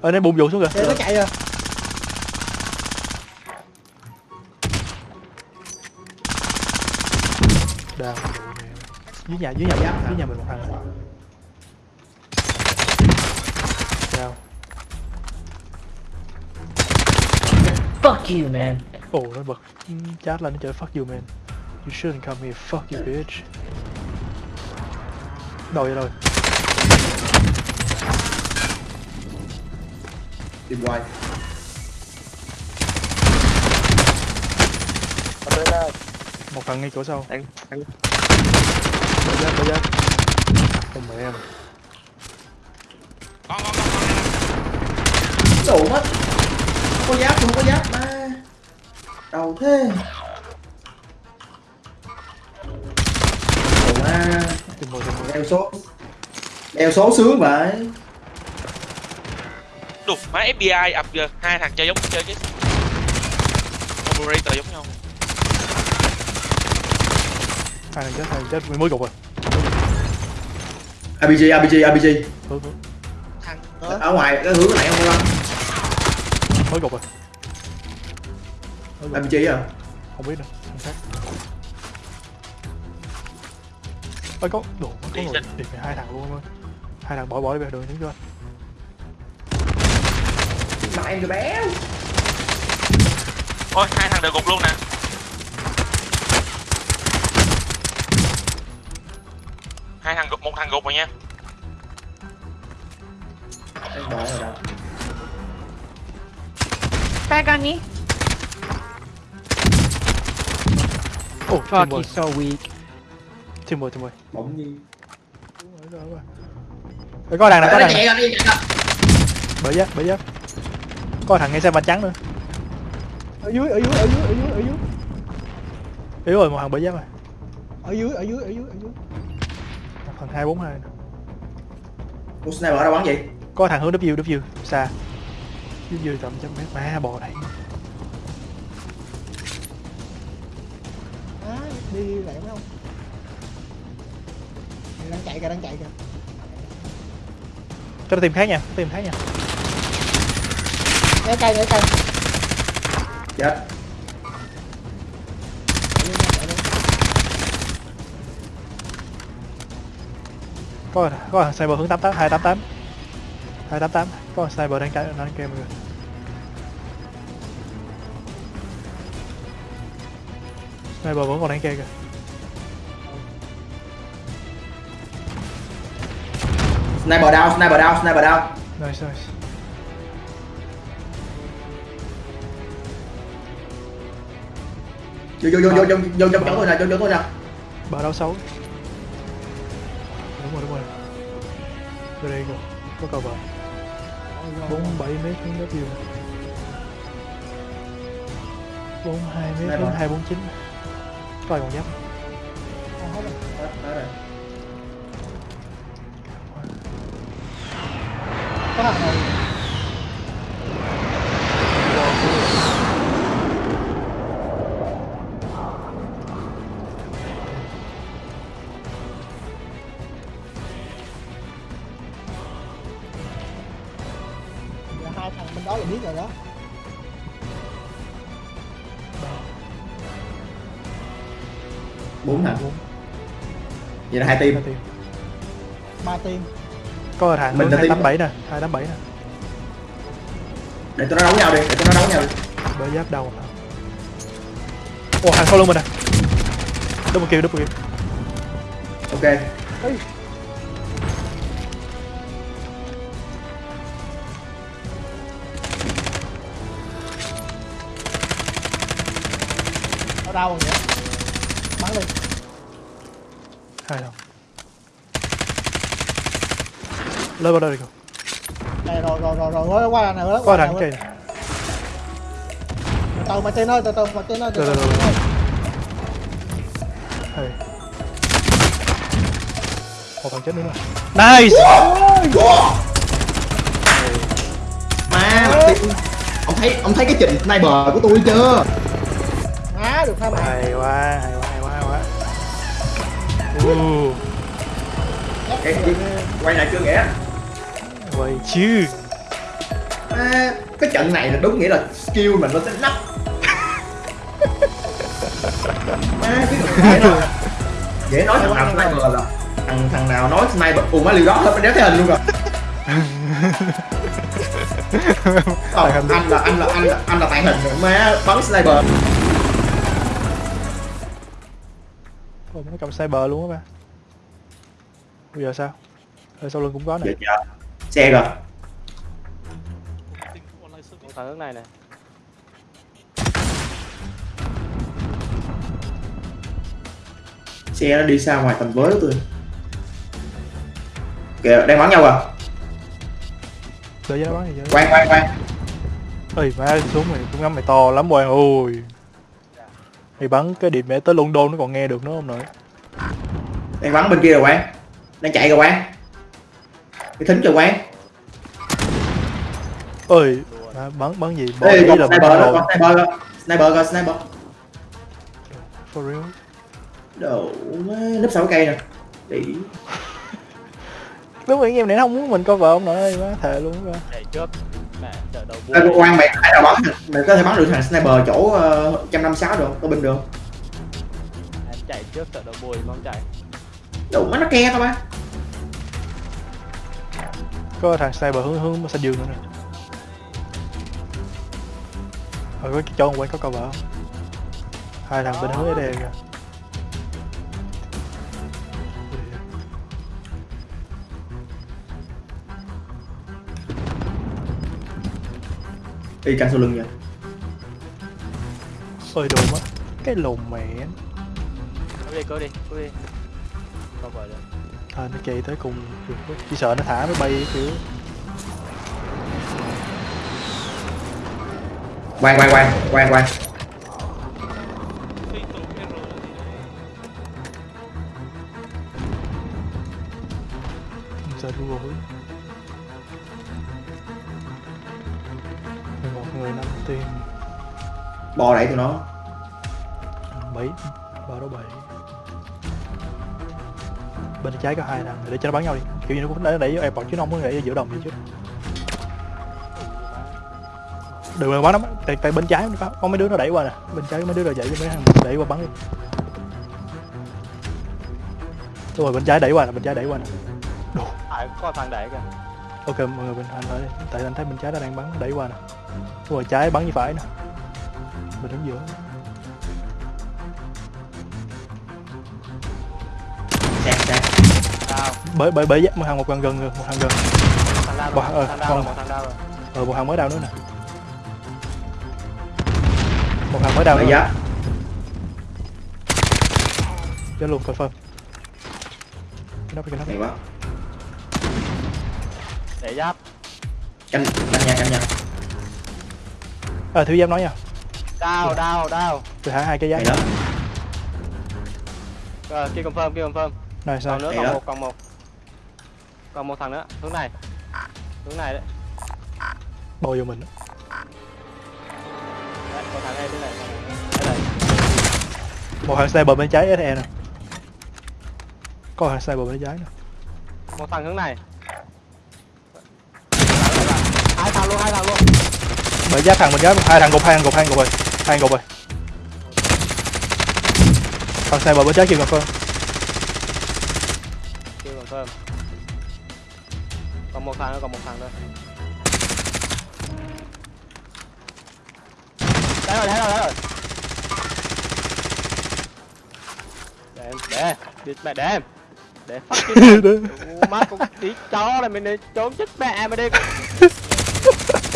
[SPEAKER 3] Ơ nó bung vụ xuống
[SPEAKER 5] để
[SPEAKER 3] kìa
[SPEAKER 5] nó chạy rồi
[SPEAKER 3] dưới nhà dưới nhà mình dưới nhà mình một thằng. Đào
[SPEAKER 8] Fuck you, man.
[SPEAKER 3] ồ nó bật chat lên nó chơi fuck you man. You shouldn't come here fuck you bitch. Đâu vậy rồi.
[SPEAKER 1] Tìm quay.
[SPEAKER 3] Một thằng ngay chỗ sau.
[SPEAKER 6] Anh- anh-
[SPEAKER 3] Đợi giáp đợi giáp Không mẹ em
[SPEAKER 7] Con, con, con, con.
[SPEAKER 1] đủ mất không có giáp không có giáp mà đầu thế Ủa
[SPEAKER 3] ma
[SPEAKER 1] đeo số đeo số sướng vậy
[SPEAKER 2] Đục má FBI ập giờ hai thằng chơi giống chơi chứ. Operator giống nhau.
[SPEAKER 3] Hai thằng chết hai thằng chết. Mới gục rồi.
[SPEAKER 1] RPG RPG RPG
[SPEAKER 3] Hướng hướng
[SPEAKER 5] thằng nữa
[SPEAKER 1] ở ngoài cái hướng này không có
[SPEAKER 3] Mới gục rồi. Mới gục
[SPEAKER 1] RPG à?
[SPEAKER 3] Không biết nữa Không xác Ôi có Đồ có
[SPEAKER 2] Đi xin.
[SPEAKER 3] Điệt mày hai thằng luôn em ơi hai thằng bỏ bỏ đi về đường đứng cho anh.
[SPEAKER 1] Mà em cho béo.
[SPEAKER 2] Ôi hai thằng đều gục luôn nè hai thằng gục một thằng gục rồi nha.
[SPEAKER 1] Rồi
[SPEAKER 9] me.
[SPEAKER 3] ồ
[SPEAKER 5] Fuck, he's so weak.
[SPEAKER 3] team boy team boy
[SPEAKER 1] bỗng nhiên
[SPEAKER 3] Ê, có thằng này có thằng này
[SPEAKER 1] đi
[SPEAKER 3] bởi giáp bởi giáp. Có thằng ngay xe vành trắng nữa.
[SPEAKER 5] Ở dưới, ở dưới, ở dưới, ở dưới, ở dưới.
[SPEAKER 3] yếu rồi một thằng bởi giáp rồi.
[SPEAKER 5] Ở dưới, ở dưới, ở dưới, ở dưới.
[SPEAKER 3] Thằng hai bốn hai
[SPEAKER 1] Ủa sniper ở đâu bắn gì
[SPEAKER 3] có thằng hướng W W xa W tầm trăm mét má bò này
[SPEAKER 5] Á, đi lẹ mấy ông. Kìa, Đang chạy kìa, đang chạy kìa.
[SPEAKER 3] cho nó tìm khác nha tìm khác nha
[SPEAKER 5] Né cây, né cây.
[SPEAKER 1] chết
[SPEAKER 3] có có sniper hướng tám tám hai tám tám. Hai tám tám. Có thằng sniper đang chạy đang kêu mọi người. Sniper vẫn còn đang kêu kìa.
[SPEAKER 1] Sniper down sniper down sniper down.
[SPEAKER 3] Nice nice.
[SPEAKER 1] Vô vô vô vô vô vô chỗ tôi nè vô chỗ tôi nè.
[SPEAKER 3] Bờ đau xấu vô đây kìa có cầu bờ bốn bảy mét hướng đất view bốn hai mét
[SPEAKER 1] bờ.
[SPEAKER 3] hai bốn chín. Coi còn giáp
[SPEAKER 1] bốn thằng vậy là hai team.
[SPEAKER 5] Ba team.
[SPEAKER 3] Có thằng
[SPEAKER 1] Mình là team
[SPEAKER 3] bảy nè hai tám bảy nè.
[SPEAKER 1] Để tụi nó đấu nhau đi để tụi nó đấu nhau đi.
[SPEAKER 3] Bờ giáp đầu ồ hàng sau lưng mình nè double kill double kill.
[SPEAKER 1] Ok.
[SPEAKER 5] Ở đâu rồi vậy đi
[SPEAKER 3] hai thằng lên vào đây đi con
[SPEAKER 5] đây rồi rồi rồi rồi rồi qua này đó
[SPEAKER 3] có thằng cây này.
[SPEAKER 5] từ từ mà tên ơi từ từ mà tên ơi từ
[SPEAKER 3] Rồi,
[SPEAKER 5] từ
[SPEAKER 3] rồi, rồi. Hey. một thằng chết nữa rồi nice!
[SPEAKER 1] Má ông thấy ông thấy cái trình sniper của tôi chưa?
[SPEAKER 5] Á được hai bạn.
[SPEAKER 3] Hay quá hay quá
[SPEAKER 1] gì quay lại chưa nghĩa
[SPEAKER 3] vậy chứ
[SPEAKER 1] à, cái trận này là đúng nghĩa là skill mình nó sẽ nắp à, cái dễ nói dễ nói thằng nào sniper là thằng thằng nào nói sniper. Ủa má liều đó thôi đéo thấy hình luôn rồi. <laughs> Ờ, anh là anh là anh là anh là tại hình rồi. Má bắn sniper
[SPEAKER 3] Ôi, nó cầm cyber luôn á ba. Bây giờ sao? Ở sau lưng cũng có nè.
[SPEAKER 1] Dạ chờ Xe rồi.
[SPEAKER 6] Thằng hướng này này
[SPEAKER 1] Xe nó đi xa ngoài tầm với của tôi. Kìa đang bắn nhau à?
[SPEAKER 3] Đợi cho nó bắn thì giờ
[SPEAKER 1] Quang quang quang.
[SPEAKER 3] Ơi má xuống mày cũng ngắm mày to lắm quang. Ôi mày bắn cái điểm mẹ tới London nó còn nghe được nữa không nội?
[SPEAKER 1] Đang bắn bên kia rồi Quang Đang chạy rồi Quang Cái thính rồi Quang
[SPEAKER 3] ơi bắn bắn gì? Bỏ
[SPEAKER 1] Ê
[SPEAKER 3] ý là
[SPEAKER 1] sniper
[SPEAKER 3] bắn
[SPEAKER 1] rồi.
[SPEAKER 3] rồi
[SPEAKER 1] sniper rồi Sniper rồi sniper.
[SPEAKER 3] For real?
[SPEAKER 1] Đồ nấp sau cái cây nè. Đi.
[SPEAKER 3] Đúng rồi anh em này nó không muốn mình cover ông nội ơi má thề luôn á.
[SPEAKER 6] Chạy mẹ chợ đầu
[SPEAKER 1] Ê,
[SPEAKER 6] buôn
[SPEAKER 1] Quang mày phải nào bắn. Mày có thể bắn được thằng sniper chỗ uh, 156 được? Có binh được
[SPEAKER 6] em chạy trước chợ đầu buôn mong chạy.
[SPEAKER 1] Đủ má nó ke tao ba.
[SPEAKER 3] Có thằng sniper hướng hướng xanh dương nữa nè. Rồi có cái chỗ quay có cover không? Hai thằng bên hướng đây kìa
[SPEAKER 1] y căng sau lưng nha
[SPEAKER 3] ôi đồ mất. Cái lùn mẹ.
[SPEAKER 9] Cố đi, cố đi, cố đi. Không vào được.
[SPEAKER 3] thôi nó chạy tới cùng chỉ sợ nó thả nó bay kiểu
[SPEAKER 1] quay quay quay quay quay
[SPEAKER 7] Phi tụ cái
[SPEAKER 3] tiền
[SPEAKER 1] bò đẩy tụi nó.
[SPEAKER 3] Bảy ba đấu bảy. Bên trái có hai thằng để cho nó bắn nhau đi. Kiểu như nó cũng để đẩy airport chứ nó không có đẩy ở giữa đồng gì chứ. Đừng mà bắn nó tại, tại bên trái có, có mấy đứa nó đẩy qua nè. Bên trái có mấy đứa rồi dậy cho mấy thằng đẩy qua bắn đi. Đúng rồi bên trái đẩy qua nè bên trái đẩy qua nè.
[SPEAKER 9] À, có thằng đẩy kìa.
[SPEAKER 3] ok mọi người bên anh thôi tại anh thấy bên trái nó đang bắn đẩy qua nè rồi trái bắn như phải nè. Mình đứng giữa.
[SPEAKER 1] Sạc
[SPEAKER 9] Đau.
[SPEAKER 3] bởi bởi bởi một thằng một gần gần một thằng gần.
[SPEAKER 9] Thằng đau
[SPEAKER 3] Bỏ-
[SPEAKER 9] rồi,
[SPEAKER 3] ờ,
[SPEAKER 9] thằng đau
[SPEAKER 3] con-
[SPEAKER 9] rồi, một thằng đau rồi.
[SPEAKER 3] ờ một thằng mới đào nữa nè. Một thằng mới đào nữa
[SPEAKER 1] giá
[SPEAKER 3] chết luôn confirm cái nắp cái nắp
[SPEAKER 9] Để giáp.
[SPEAKER 1] canh canh nha canh nha
[SPEAKER 3] ờ thiếu giám nói nha
[SPEAKER 9] Đau, đau, đau.
[SPEAKER 3] tôi thả hai cái giá
[SPEAKER 1] hay đó
[SPEAKER 9] Rồi, kia confirm, kia confirm.
[SPEAKER 3] này sao
[SPEAKER 9] Còn nữa, còn một, còn một. Còn một thằng nữa, hướng này. Hướng này đấy.
[SPEAKER 3] bò vô mình đó.
[SPEAKER 9] Đấy, có thằng đây, thế này. Đây này.
[SPEAKER 3] một thằng sniper bên trái SE nè có thằng sniper bên trái nè
[SPEAKER 9] Một thằng hướng này. Hai thằng luôn, hai thằng luôn.
[SPEAKER 3] Bởi giá thằng bên trái hai thằng gục hai thằng gục hai thằng gục rồi hai thằng gục rồi thằng sniper bên trái kêu confirm
[SPEAKER 9] Kia confirm. Còn một thằng nữa, còn một thằng nữa. Đấy rồi, đấy rồi, đấy rồi. Để em, để em, mẹ để em. Để em. <laughs> Ủa, má con tí chó này mình đi trốn chết mẹ mày đi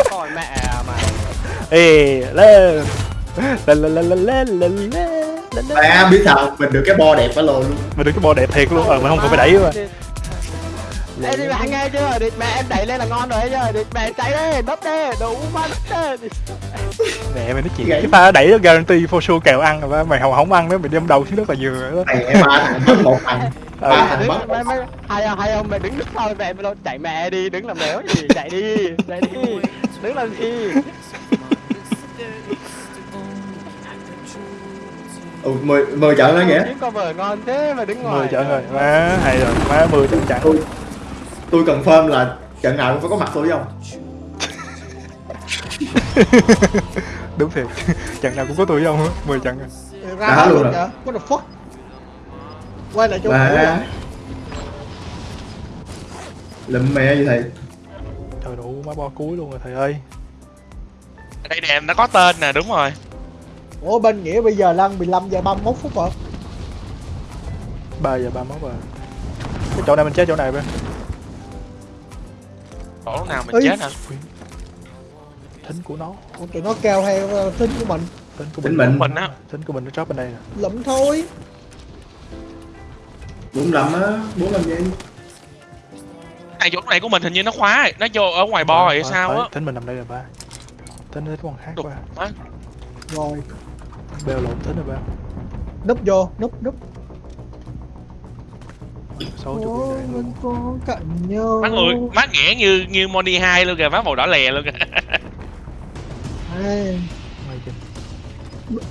[SPEAKER 9] Thôi mẹ mà.
[SPEAKER 3] Ê, lên. Lên lên lên lên lên lên lên.
[SPEAKER 1] Biết sao mình được cái bo đẹp phải luôn.
[SPEAKER 3] Mình được cái bo đẹp thiệt luôn, ờ mà không phải đẩy mà.
[SPEAKER 9] Ê thì mẹ nghe chưa? Địt mẹ em đẩy lên là ngon rồi chưa? Địt mẹ chạy đi, bóp đi, đủ mắt đi.
[SPEAKER 3] Mẹ mày nói chuyện cái pha đẩy nó guarantee for sure kèo ăn rồi mày không không ăn nữa mày đem đầu xuống rất là dừa đó.
[SPEAKER 1] Mẹ ba thằng một thằng. Ba thằng
[SPEAKER 9] mất. Hay không ừ. hay không mày đứng đứng thôi mẹ mày luôn chạy mẹ đi, đứng làm mẹ gì, chạy đi, chạy đi đứng làm gì?
[SPEAKER 1] ừ, mười mười trận đó nghĩa
[SPEAKER 9] Kiếm cover ngon thế mà đứng ngoài.
[SPEAKER 3] mười trận rồi má hay rồi. Má mười trận trận
[SPEAKER 1] tôi tôi confirm là trận nào cũng phải có mặt tôi không? <laughs>
[SPEAKER 3] Đúng thiệt. <laughs> Trận nào cũng có tôi với ông á mười trận rồi
[SPEAKER 5] ra
[SPEAKER 1] Đã luôn rồi.
[SPEAKER 5] what the fuck? Quay lại chỗ cũ.
[SPEAKER 1] lụm mẹ như thầy
[SPEAKER 3] trời đủ má bo cuối luôn rồi thầy ơi.
[SPEAKER 2] Đây nè nó có tên nè đúng rồi.
[SPEAKER 5] Ủa bên nghĩa bây giờ lăn 15 giờ 31 phút rồi.
[SPEAKER 3] Ba giờ ba mốt rồi. Cái chỗ này mình chết chỗ này bên
[SPEAKER 2] chỗ lúc nào mình
[SPEAKER 5] Ê.
[SPEAKER 2] chết hả?
[SPEAKER 3] Thính của nó.
[SPEAKER 5] Ủa, tụi nó kêu theo uh, tính của mình.
[SPEAKER 3] Thính của
[SPEAKER 1] Thính
[SPEAKER 3] mình.
[SPEAKER 1] mình.
[SPEAKER 2] mình á.
[SPEAKER 3] Thính của mình nó drop bên đây nè.
[SPEAKER 5] Lụm thôi.
[SPEAKER 1] Bốn lăm á bốn lăm giây
[SPEAKER 2] này chỗ này của mình hình như nó khóa rồi nó vô ở ngoài bo rồi hay sao á?
[SPEAKER 3] thính mình nằm đây là ba. Thính nó còn khác
[SPEAKER 2] Đục.
[SPEAKER 3] qua
[SPEAKER 2] Má,
[SPEAKER 5] rồi.
[SPEAKER 3] Bèo lộn thính rồi ba.
[SPEAKER 5] Núp vô núp núp.
[SPEAKER 3] Sáu chục đạn
[SPEAKER 5] mình có cạnh nhau.
[SPEAKER 2] Má người má nghĩa như như Moni 2 luôn kìa má màu đỏ lè luôn kìa.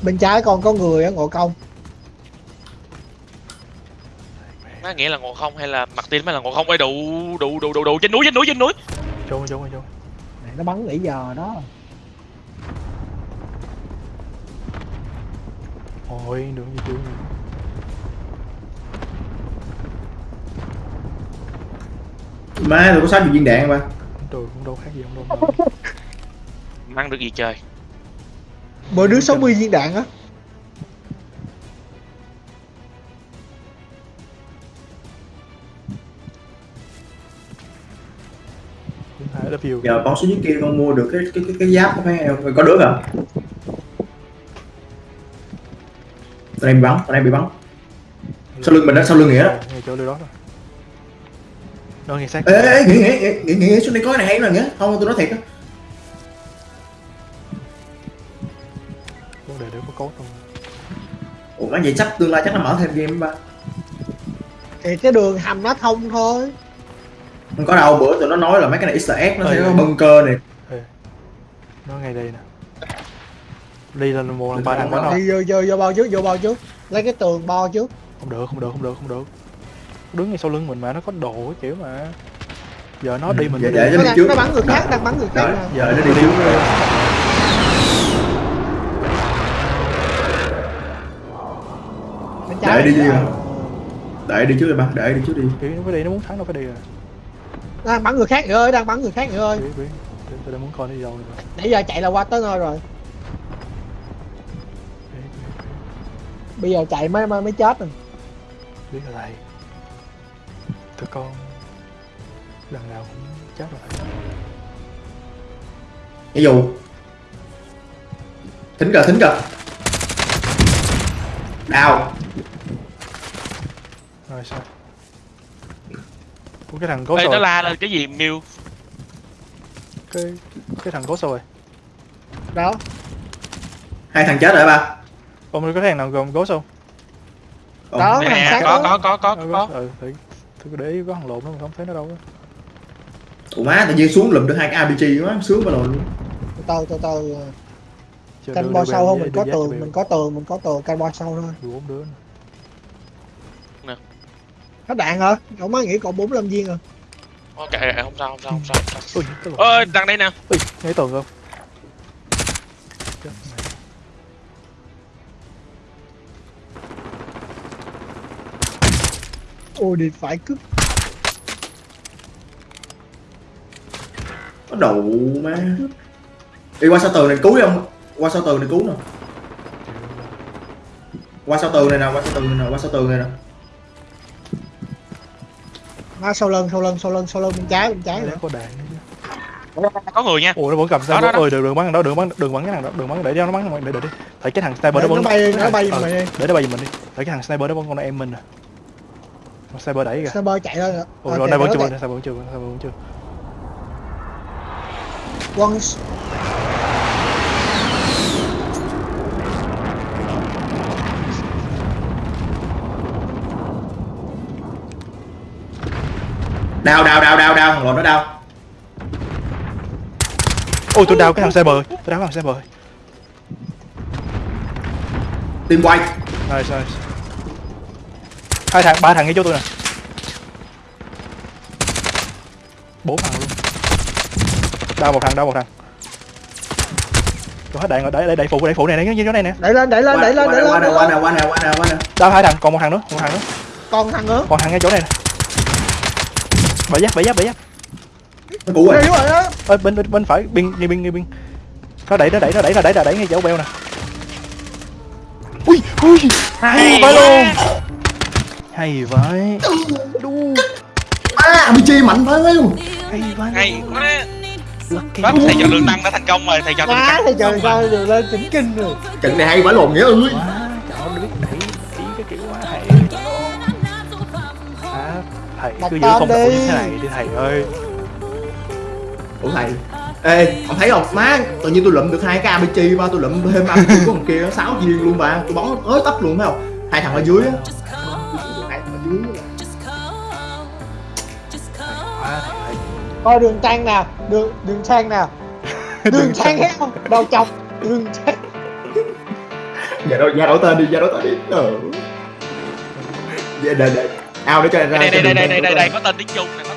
[SPEAKER 5] Bên trái còn có người á ngộ công
[SPEAKER 2] má nghĩa là ngộ không hay là mặt tin mới là ngộ không? Ơi đủ đủ đủ đủ đủ trên núi trên núi trên núi.
[SPEAKER 3] Trốn trốn trốn
[SPEAKER 5] này nó bắn nãy giờ đó.
[SPEAKER 3] Ôi đường gì chưa
[SPEAKER 1] má tôi có sáu viên đạn ba?
[SPEAKER 3] Trời cũng đâu khác gì không đâu.
[SPEAKER 2] Mang được gì trời?
[SPEAKER 5] Mỗi đứa 60 viên đạn á
[SPEAKER 3] You
[SPEAKER 1] giờ con xuống dưới kia con mua được cái cái cái, cái giáp của mấy em có được à? Tụi em bị bắn tụi em bị bắn. Sau lưng mình đó sau lưng nghĩa đó.
[SPEAKER 3] Ngay chỗ đó rồi nó nghe sát.
[SPEAKER 1] Ê ê ê, nghĩa nghĩa nghĩa nghĩa xuống đây có cái này hay nè nghĩa. Không tôi nói thiệt á.
[SPEAKER 3] Vấn đề để có cốt không?
[SPEAKER 1] Ủa nói vậy chắc tương lai chắc nó mở thêm game ba.
[SPEAKER 5] Thì cái đường hầm nó thông thôi
[SPEAKER 1] không có đâu bữa tụi nó nói là mấy cái này easter egg nó
[SPEAKER 3] Ừ.
[SPEAKER 1] sẽ có bunker này.
[SPEAKER 3] Nó ngay đây nè. Đi lên một lần ba thằng bắn không
[SPEAKER 5] đi vô vô vô bao trước vô bao trước. Lấy cái tường bo trước.
[SPEAKER 3] Không được không được không được không được. Đứng ngay sau lưng mình mà nó có đồ cái kiểu mà. Giờ nó đi mình mới
[SPEAKER 1] để
[SPEAKER 3] đi.
[SPEAKER 1] cho
[SPEAKER 5] nó,
[SPEAKER 1] đi trước.
[SPEAKER 5] nó bắn người khác đang bắn người khác
[SPEAKER 1] Rồi, giờ nó đi trước.
[SPEAKER 5] Bên trái
[SPEAKER 1] Để đi đi để đi trước đi ba để đi trước đi.
[SPEAKER 3] Kiểu nó phải đi nó muốn thắng đâu phải đi rồi
[SPEAKER 5] đang bắn người khác nữa ơi đang bắn người khác nữa ơi.
[SPEAKER 3] Biết biết. Tôi, đang muốn coi nó đi đâu rồi.
[SPEAKER 5] Nãy giờ chạy là qua tới nơi rồi.
[SPEAKER 3] Biết, biết,
[SPEAKER 5] bây giờ chạy mới mới, mới chết rồi.
[SPEAKER 3] Biết là thầy. Tụi con lần nào cũng chết rồi
[SPEAKER 1] ví dụ. Thính cờ thính cờ đào.
[SPEAKER 3] Rồi sao Ủa, cái thằng cố
[SPEAKER 2] Ê
[SPEAKER 3] rồi
[SPEAKER 2] nó la lên cái gì Miu?
[SPEAKER 3] Cái cái thằng cố rồi
[SPEAKER 5] đó.
[SPEAKER 1] Hai thằng chết rồi ba?
[SPEAKER 3] Ông có thằng nào gồm cố không
[SPEAKER 5] đó
[SPEAKER 2] Nè
[SPEAKER 5] thằng khác
[SPEAKER 2] có
[SPEAKER 5] đó.
[SPEAKER 2] có có có có.
[SPEAKER 3] ừ thì tôi để ý có thằng lộn nó mà không thấy nó đâu á.
[SPEAKER 1] Ủa má tự nhiên xuống lụm được hai cái RPG quá sướng mà rồi luôn.
[SPEAKER 5] Từ từ từ canh bo
[SPEAKER 3] bèo
[SPEAKER 5] không mình có tường mình có tường mình có tường canh bo sâu thôi.
[SPEAKER 3] Đưa bốn đứa. nữa.
[SPEAKER 5] Hết đạn hả? Cậu mới nghĩ còn 45 viên rồi
[SPEAKER 2] Ok không sao không sao không sao, không sao.
[SPEAKER 3] ui
[SPEAKER 2] Ơi đằng đây nè.
[SPEAKER 3] Ui ngay tường không?
[SPEAKER 5] Ôi đi phải cướp
[SPEAKER 1] có đủ má. Đi qua sau tường này cứu không qua sau tường này cứu nè. Qua sau tường này nè qua sau tường này nè qua sau tường này nè
[SPEAKER 5] nó sau lưng sau lưng sau lưng sau lưng bên trái bên trái
[SPEAKER 3] Nó
[SPEAKER 5] nữa.
[SPEAKER 3] có đạn.
[SPEAKER 2] Có người nha.
[SPEAKER 3] Ủa nó vẫn cầm sao
[SPEAKER 2] đó, đó.
[SPEAKER 3] ôi đừng đừng bắn đó đừng bắn đừng bắn cái thằng đó đừng bắn để cho nó bắn để để đi tại cái thằng sniper
[SPEAKER 5] nó bay nó bay
[SPEAKER 3] Ờ,
[SPEAKER 5] mà đi.
[SPEAKER 3] để nó bay mình đi. Tại cái thằng sniper đó vẫn còn em mình Con sniper đẩy kìa.
[SPEAKER 5] Sniper chạy lên rồi
[SPEAKER 3] ủa
[SPEAKER 5] Ờ,
[SPEAKER 3] rồi đây vẫn chưa sniper vẫn chưa sniper vẫn chưa.
[SPEAKER 5] Quân
[SPEAKER 1] đào đào đào đào đào thằng lộn nó đào
[SPEAKER 3] ôi tôi đào cái thằng sniper tôi đào cái thằng sniper
[SPEAKER 1] team quay.
[SPEAKER 3] Nice nice. Hai thằng ba thằng ngay chỗ tôi nè. Bốn thằng luôn. Đau một thằng đau một thằng. Tôi hết đạn rồi. Đẩy đẩy đẩy phụ đẩy phụ này này như chỗ này nè.
[SPEAKER 5] Đẩy lên đẩy lên đẩy lên đẩy
[SPEAKER 1] qua
[SPEAKER 5] lên
[SPEAKER 1] nè qua nè qua nè qua nè qua nè
[SPEAKER 3] đau hai thằng còn một thằng nữa một thằng nữa.
[SPEAKER 5] Còn thằng nữa.
[SPEAKER 3] Còn thằng ngay chỗ này nè. Bảy giáp bảy giáp bảy giáp
[SPEAKER 1] cũ rồi.
[SPEAKER 3] Ơi bên bên bên phải biên ngay biên ngay biên nó đẩy nó đẩy nó đẩy nó đẩy nó đẩy ngay chỗ beo nè. Ui ui. Hay vậy luôn. Hay vậy đu.
[SPEAKER 1] À RPG mạnh phải không
[SPEAKER 3] hay vậy
[SPEAKER 2] hay quá thầy cho lương tăng đã thành công rồi thầy cho lương
[SPEAKER 5] thì trời coi đều lên chỉnh kinh rồi.
[SPEAKER 1] Trận này hay quá lộn nghĩa ơi
[SPEAKER 3] trời ơi biết đẩy đẩy cái kiểu quá hay. À, thầy cứ giữ phong độ như thế này đi thầy ơi
[SPEAKER 1] ủa thầy? Ê ông thấy không? Má tự nhiên tôi lụm được hai cái RPG ba tôi lụm thêm RPG của thằng kia sáu viên luôn ba tôi bắn tới tấp luôn thấy không? Hai thằng ở dưới á.
[SPEAKER 5] Coi đường trang nào? Đường đường trang nào? <laughs> Đường trang thấy không đầu chọc. Đường trang
[SPEAKER 1] dạ đổi dạ đổi tên đi dạ đổi tên đi. Ờ. Dạ để để ao để cho ra
[SPEAKER 2] đây đây đây đây đây đây đây có tên tiếng trung nè